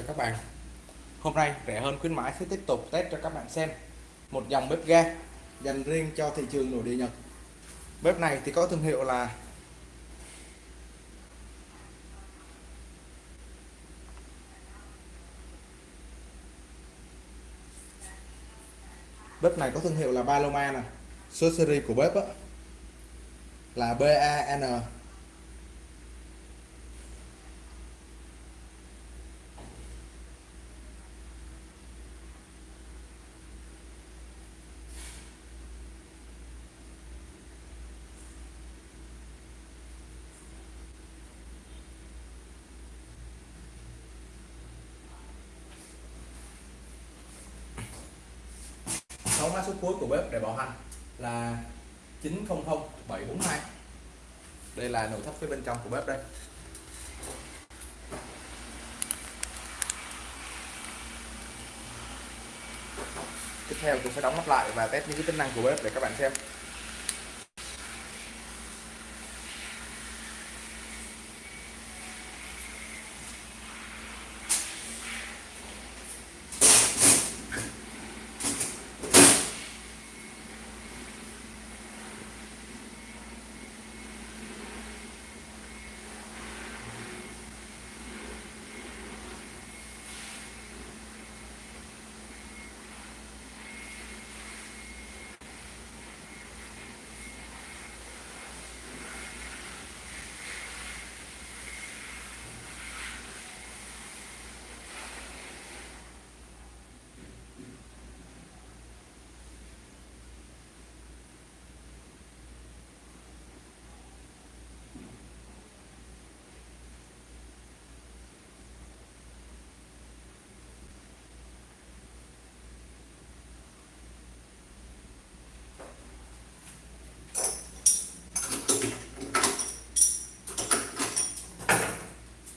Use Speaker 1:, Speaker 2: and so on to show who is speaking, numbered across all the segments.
Speaker 1: cho các bạn. Hôm nay rẻ hơn khuyến mãi sẽ tiếp tục test cho các bạn xem. Một dòng bếp ga dành riêng cho thị trường nội địa Nhật. Bếp này thì có thương hiệu là bếp này có thương hiệu là Paloma nè. Số series của bếp á, là BAN mã số cuối của bếp để bảo hành là 900742 đây là nội thất phía bên trong của bếp đây. Tiếp theo tôi sẽ đóng nắp lại và test những cái tính năng của bếp để các bạn xem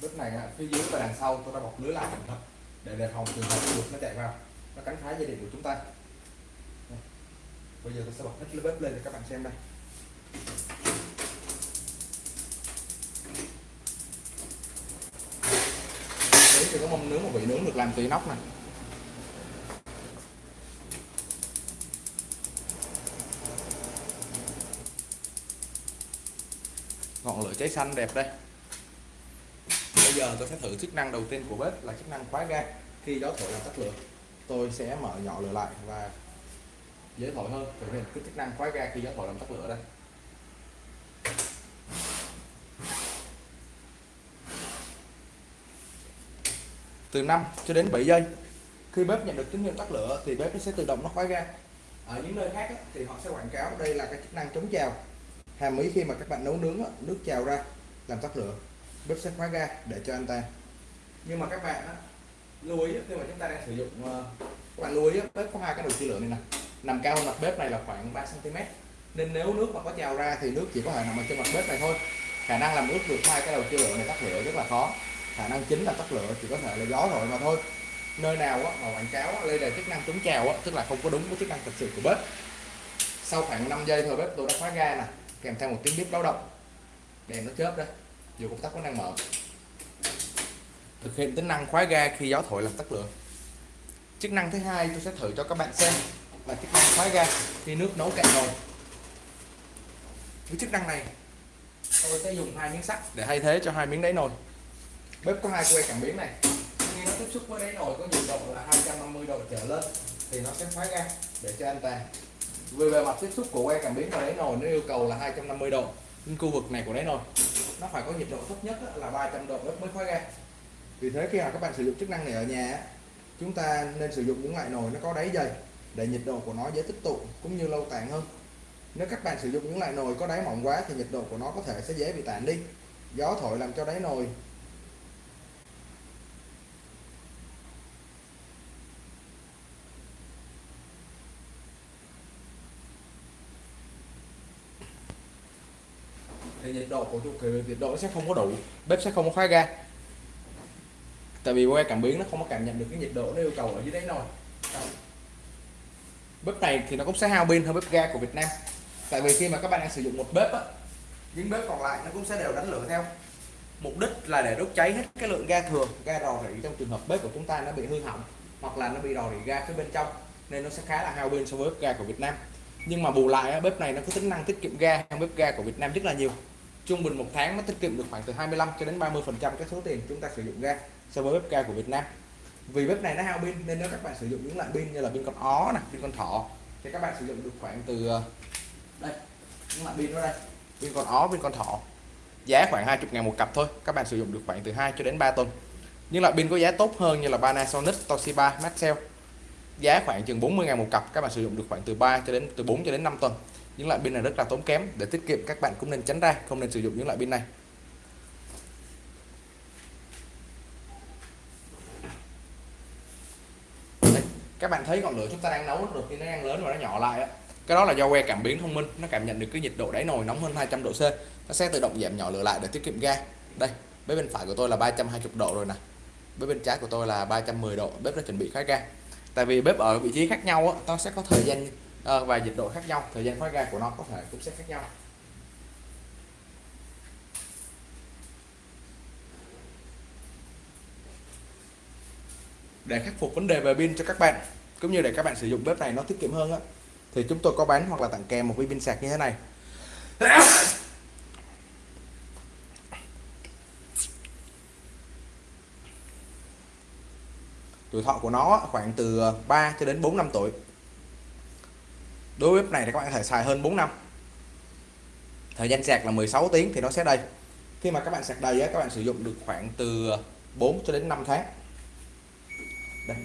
Speaker 1: bếp này phía dưới và đằng sau, tôi đã bọc lưới lại cẩn thận để đề phòng trường hợp chuột nó chạy vào. Nó cắn phá dây điện của chúng ta. Bây giờ tôi sẽ bật hết lưới bếp lên để các bạn xem đây. Đấy, thì có mâm nướng một vị nướng được làm từ nóc này ngọn lửa cháy xanh đẹp đây bây giờ tôi sẽ thử chức năng đầu tiên của bếp là chức năng khóa ga khi gió thổi làm tắt lửa, tôi sẽ mở nhỏ lửa lại và dễ thổi hơn. Thử hiện cái chức năng khóa ga khi gió thổi làm tắt lửa đây. Từ 5 cho đến 7 giây, khi bếp nhận được tín hiệu tắt lửa thì bếp nó sẽ tự động nó khóa ga ở những nơi khác thì họ sẽ quảng cáo đây là cái chức năng chống trào. Hàm ý khi mà các bạn nấu nướng nước trào ra làm tắt lửa bếp sẽ khóa ga để cho anh ta. Nhưng mà các bạn á, lưu ý khi mà chúng ta đang sử dụng ờ, các bạn lưu ý bếp có hai cái đầu chia lửa này nè. Nằm cao hơn mặt bếp này là khoảng 3 cm nên nếu nước mà có trào ra thì nước chỉ có thể nằm ở trên mặt bếp này thôi. Khả năng làm nước được hai cái đầu chia lửa này tắt lửa rất là khó. Khả năng chính là tắt lửa chỉ có thể là gió rồi mà thôi. Nơi nào á, mà quảng cáo lên là chức năng chống trào á, tức là không có đúng với chức năng thực sự của bếp. Sau khoảng 5 giây thôi bếp tôi đã khóa ga nè. Kèm theo một tiếng bếp báo động. Đèn nó chớp đây dù công tắc có năng mở thực hiện tính năng khóa ga khi gió thổi làm tắt lửa. Chức năng thứ hai tôi sẽ thử cho các bạn xem là chức năng khóa ga khi nước nấu cạn nồi. Với chức năng này, tôi sẽ dùng hai miếng sắt để thay thế cho hai miếng đáy nồi. Bếp có hai que cảm biến này. Khi nó tiếp xúc với đáy nồi có nhiệt độ là 250 độ trở lên thì nó sẽ khóa ga để cho an toàn về bề mặt tiếp xúc của que cảm biến và đáy nồi, nó yêu cầu là 250 độ. Nhưng khu vực này của đáy nồi nó phải có nhiệt độ thấp nhất là 300 độ mới khóa ra. vì thế khi mà các bạn sử dụng chức năng này ở nhà chúng ta nên sử dụng những loại nồi nó có đáy dày để nhiệt độ của nó dễ tích tụ cũng như lâu tàn hơn nếu các bạn sử dụng những loại nồi có đáy mỏng quá thì nhiệt độ của nó có thể sẽ dễ bị tản đi gió thổi làm cho đáy nồi nhiệt độ của chu kỳ nhiệt độ nó sẽ không có đủ, bếp sẽ không có khóa ga. Tại vì que cảm biến nó không có cảm nhận được cái nhiệt độ nó yêu cầu ở dưới đáy nồi. Bếp này thì nó cũng sẽ hao pin hơn bếp ga của Việt Nam. Tại vì khi mà các bạn đang sử dụng một bếp á, những bếp còn lại nó cũng sẽ đều đánh lửa theo. Mục đích là để đốt cháy hết cái lượng ga thừa ga rò rỉ trong trường hợp bếp của chúng ta nó bị hư hỏng hoặc là nó bị rò rỉ ga phía bên trong, nên nó sẽ khá là hao pin so với bếp ga của Việt Nam. Nhưng mà bù lại bếp này nó có tính năng tiết kiệm ga hơn bếp ga của Việt Nam rất là nhiều trung bình một tháng nó tiết kiệm được khoảng từ 25 cho đến 30 phần trăm cái số tiền chúng ta sử dụng ra so với bếp ga của Việt Nam. Vì bếp này nó hao pin nên nếu các bạn sử dụng những loại pin như là pin con ó nè, pin con thỏ thì các bạn sử dụng được khoảng từ ờ, đây, những loại pin đó đây. Pin con ó, pin con thỏ. Giá khoảng 20 ngàn một cặp thôi, các bạn sử dụng được khoảng từ 2 cho đến 3 tuần. Những loại pin có giá tốt hơn như là Panasonic, Toshiba, Maxell. Giá khoảng chừng 40 ngàn một cặp, các bạn sử dụng được khoảng từ 3 cho đến, từ 4 cho đến 5 tuần những loại pin này rất là tốn kém. Để tiết kiệm các bạn cũng nên tránh ra không nên sử dụng những loại pin này. Đây, các bạn thấy ngọn lửa chúng ta đang nấu được khi nó đang lớn và nó nhỏ lại đó. cái đó là do que cảm biến thông minh. Nó cảm nhận được cái nhiệt độ đáy nồi nóng hơn 200 độ C. Nó sẽ tự động giảm nhỏ lửa lại để tiết kiệm ga. Đây bếp bên phải của tôi là 320 độ rồi nè. Bếp bên trái của tôi là 310 độ. Bếp đã chuẩn bị khá ga. Tại vì bếp ở vị trí khác nhau đó, nó sẽ có thời gian Ờ, và nhiệt độ khác nhau, thời gian thoát ga của nó có thể cũng sẽ khác nhau. Để khắc phục vấn đề về pin cho các bạn, cũng như để các bạn sử dụng bếp này nó tiết kiệm hơn á, thì chúng tôi có bán hoặc là tặng kèm một viên pin sạc như thế này. Tuổi thọ của nó khoảng từ ờ, 3 cho đến 4 năm tuổi đối với bếp này thì các bạn có thể xài hơn 4 năm. Thời gian sạc là 16 tiếng thì nó sẽ đây. Khi mà các bạn sạc đầy các bạn sử dụng được khoảng từ ờ, 4 cho đến 5 tháng. Đây.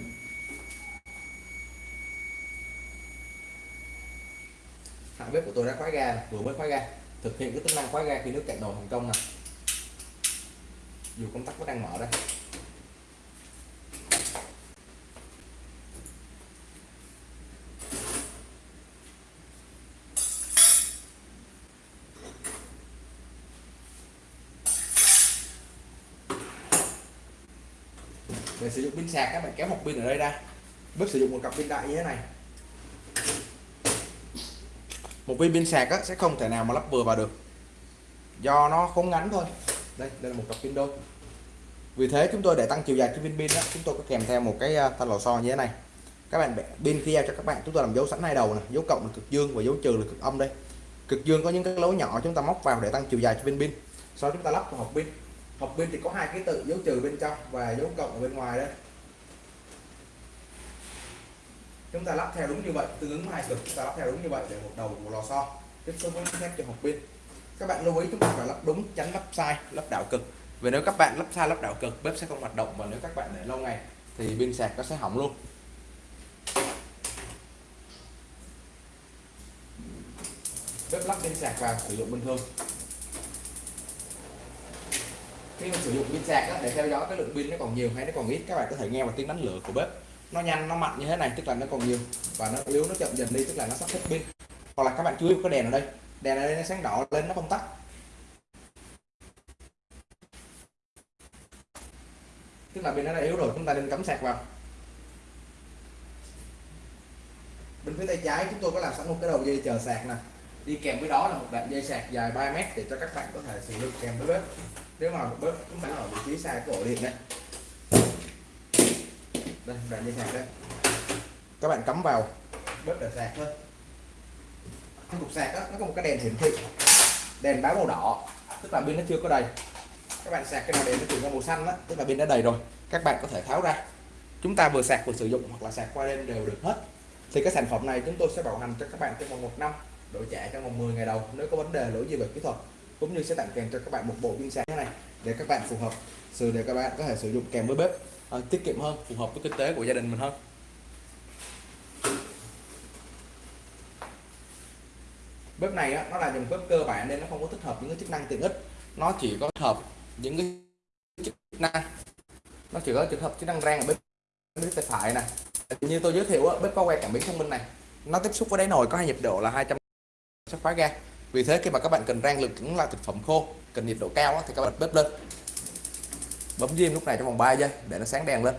Speaker 1: Hạng bếp của tôi đã khóa ga vừa mới khóa ga. Thực hiện cái tính năng khóa ga khi nước cạn nồi thành công nè. Dù công tắc vẫn đang mở đây để sử dụng pin sạc các bạn kéo một pin ở đây ra. Bếp sử dụng một cặp pin đại như thế này. Một viên pin sạc á, sẽ không thể nào mà lắp vừa vào được. Do nó khốn ngắn thôi. Đây đây là một cặp pin đôi. Vì thế chúng tôi để tăng chiều dài cho viên pin đó chúng tôi có kèm theo một cái ờ, thanh lò xo như thế này. Các bạn pin khi giao cho các bạn chúng tôi làm dấu sẵn hai đầu này dấu cộng là cực dương và dấu trừ là cực âm đây. Cực dương có những cái lỗ nhỏ chúng ta móc vào để tăng chiều dài cho viên pin. Sau chúng ta lắp vào hộp pin hộp pin thì có hai cái tự, dấu trừ bên trong và dấu cộng ở bên ngoài đây chúng ta lắp theo đúng như vậy, tương ứng hai cực, chúng ta lắp theo đúng như vậy để một đầu của lò xo. Tiếp xúc với thép cho hộp pin các bạn lưu ý chúng ta phải lắp đúng, tránh lắp sai, lắp đảo cực. Vì nếu các bạn lắp sai, lắp đảo cực, bếp sẽ không hoạt động và nếu các bạn để lâu ngày thì pin sạc nó sẽ hỏng luôn. Bếp lắp pin sạc vào sử dụng bình thường khi mà sử dụng pin sạc đó, để theo dõi cái lượng pin nó còn nhiều hay nó còn ít các bạn có thể nghe vào tiếng đánh lửa của bếp. Nó nhanh nó mạnh như thế này tức là nó còn nhiều và nó yếu nó chậm dần đi tức là nó sắp hết pin. Hoặc là các bạn chú ý cái đèn ở đây. Đèn ở đây nó sáng đỏ lên nó không tắt. Tức là pin nó đã yếu rồi chúng ta nên cắm sạc vào. Bên phía tay trái chúng tôi có làm sẵn một cái đầu dây chờ sạc nè đi kèm với đó là một đoạn dây sạc dài 3 mét để cho các bạn có thể sử dụng kèm với bếp nếu mà bếp chúng ta ở vị trí xa cái ổ điện đấy. đây đoạn dây sạc đây các bạn cắm vào bếp để sạc thôi. Cái cục sạc đó, nó có một cái đèn hiển thị. Đèn báo màu đỏ tức là pin nó chưa có đầy. Các bạn sạc cái nào đèn nó chuyển sang màu xanh đó, tức là pin đã đầy rồi các bạn có thể tháo ra. Chúng ta vừa sạc vừa sử dụng hoặc là sạc qua đêm đều được hết. Thì cái sản phẩm này chúng tôi sẽ bảo hành cho các bạn trong vòng một năm đổi trả trong vòng 10 ngày đầu nếu có vấn đề lỗi gì về kỹ thuật cũng như sẽ tặng kèm cho các bạn một bộ pin sáng này để các bạn phù hợp sự để các bạn có thể sử dụng kèm với bếp à, tiết kiệm hơn phù hợp với kinh tế của gia đình mình hơn. Bếp này á, nó là dòng bếp cơ bản nên nó không có thích hợp những cái chức năng tiện ích. Nó chỉ có thích hợp những cái chức năng nó chỉ có trường hợp chức năng rang ở bếp bếp tay phải nè như tôi giới thiệu á, bếp có que cảm biến thông minh này nó tiếp xúc với đáy nồi có hai nhiệt độ là 200 sẽ khóa ga. Vì thế khi mà các bạn cần rang lực những là thực phẩm khô cần nhiệt độ cao thì các bạn bếp lên. Bấm diêm lúc này trong vòng 3 giây để nó sáng đèn lên.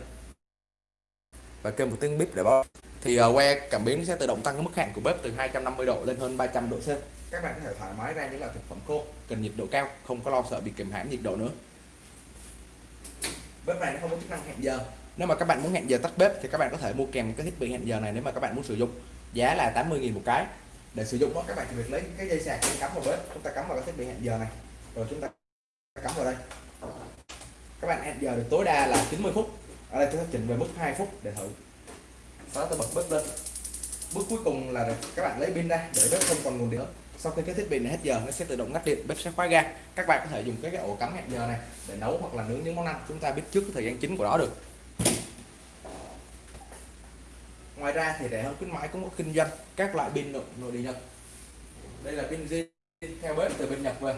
Speaker 1: Và kêu một tiếng bếp để báo. Thì uh, que cảm biến sẽ tự động tăng cái mức hạn của bếp từ 250 độ lên hơn 300 độ C. Các bạn có thể thoải mái ra những là thực phẩm khô cần nhiệt độ cao không có lo sợ bị kìm hãm nhiệt độ nữa. Bếp này nó không có chức năng hẹn giờ. Nếu mà các bạn muốn hẹn giờ tắt bếp thì các bạn có thể mua kèm cái thiết bị hẹn giờ này nếu mà các bạn muốn sử dụng. Giá là 80.000 một cái để sử dụng đó các bạn chỉ việc lấy cái dây sạc cắm vào bếp chúng ta cắm vào cái thiết bị hẹn giờ này. Rồi chúng ta cắm vào đây. Các bạn hẹn giờ được tối đa là 90 phút. Ở đây chúng ta chỉnh về mức 2 phút để thử. Sau đó tôi bật bếp lên. Bước cuối cùng là các bạn lấy pin ra để bếp không còn nguồn điện sau khi cái thiết bị này hết giờ nó sẽ tự động ngắt điện bếp sẽ khóa ga. Các bạn có thể dùng cái, cái ổ cắm hẹn giờ này để nấu hoặc là nướng những món ăn. Chúng ta biết trước cái thời gian chính của nó được. Ngoài ra thì rẻ hơn khuyến mãi cũng có kinh doanh các loại pin nội, nội địa nhật. Đây là pin zin theo bếp từ bên nhật về.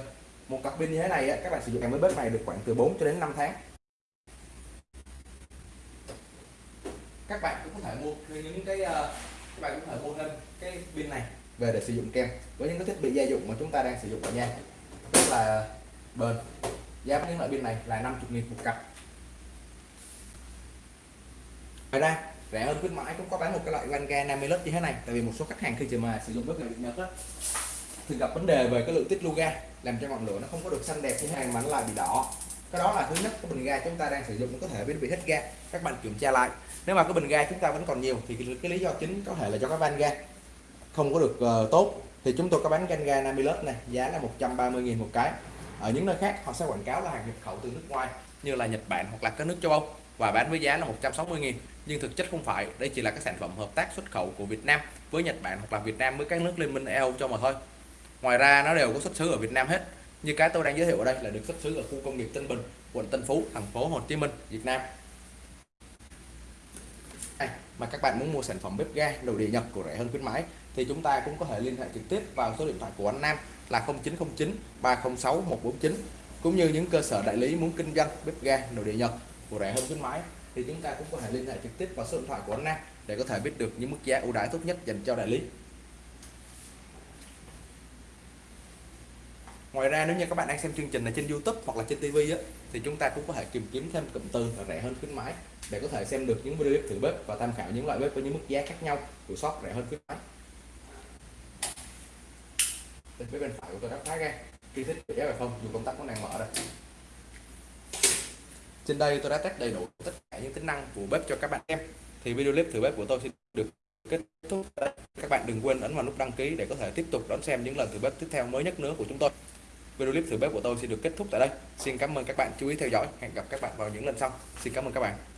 Speaker 1: Một cặp pin như thế này các bạn sử dụng với bếp này được khoảng từ 4 cho đến 5 tháng. Các bạn cũng có thể mua những cái ờ, các bạn cũng có thể mua thêm cái pin này về để sử dụng kem với những cái thiết bị gia dụng mà chúng ta đang sử dụng ở nhà. Rất là bền. Giá của những loại pin này là 50 nghìn một cặp. Ngoài ra rẻ hơn khuyến mãi cũng có bán một cái loại van ga 50 lớp như thế này. Tại vì một số khách hàng khi mà sử dụng bếp này bị Nhật á thì gặp vấn đề về cái lượng tiết lưu ga làm cho ngọn lửa nó không có được xanh đẹp như thế này mà nó lại bị đỏ. Cái đó là thứ nhất cái bình ga chúng ta đang sử dụng có thể bị hết ga các bạn kiểm tra lại. Nếu mà cái bình ga chúng ta vẫn còn nhiều thì cái, cái lý do chính có thể là do cái van ga không có được uh, tốt. Thì chúng tôi có bán van ga 50 lớp này giá là 130.000 một cái. Ở những nơi khác họ sẽ quảng cáo là hàng nhập khẩu từ nước ngoài như là Nhật Bản hoặc là các nước châu Âu và bán với giá là 160.000 nhưng thực chất không phải đây chỉ là các sản phẩm hợp tác xuất khẩu của Việt Nam với Nhật Bản hoặc là Việt Nam với các nước liên minh EU cho mà thôi. Ngoài ra nó đều có xuất xứ ở Việt Nam hết. Như cái tôi đang giới thiệu ở đây là được xuất xứ ở khu công nghiệp Tân Bình quận Tân Phú thành phố Hồ Chí Minh Việt Nam. À, mà các bạn muốn mua sản phẩm bếp ga đầu địa Nhật của rẻ hơn khuyến mãi thì chúng ta cũng có thể liên hệ trực tiếp vào số điện thoại của anh Nam là 0909 306 149 cũng như những cơ sở đại lý muốn kinh doanh bếp ga nội địa Nhật của rẻ hơn khuyến mãi thì chúng ta cũng có thể liên hệ trực tiếp vào số điện thoại của anh Nam để có thể biết được những mức giá ưu đãi tốt nhất dành cho đại lý. Ngoài ra nếu như các bạn đang xem chương trình này trên YouTube hoặc là trên TV á, thì chúng ta cũng có thể tìm kiếm thêm cụm từ là rẻ hơn khuyến mãi để có thể xem được những video thử bếp và tham khảo những loại bếp với những mức giá khác nhau của shop rẻ hơn khuyến mãi. Bên bên phải của tôi đã khóa ra. Khi thích giá về không dù công tắc có đang mở đây trên đây tôi đã test đầy đủ tất cả những tính năng của bếp cho các bạn em. Thì video clip thử bếp của tôi sẽ được kết thúc. Các bạn đừng quên ấn vào nút đăng ký để có thể tiếp tục đón xem những lần thử bếp tiếp theo mới nhất nữa của chúng tôi. Video clip thử bếp của tôi sẽ được kết thúc tại đây. Xin cảm ơn các bạn chú ý theo dõi. Hẹn gặp các bạn vào những lần sau. Xin cảm ơn các bạn.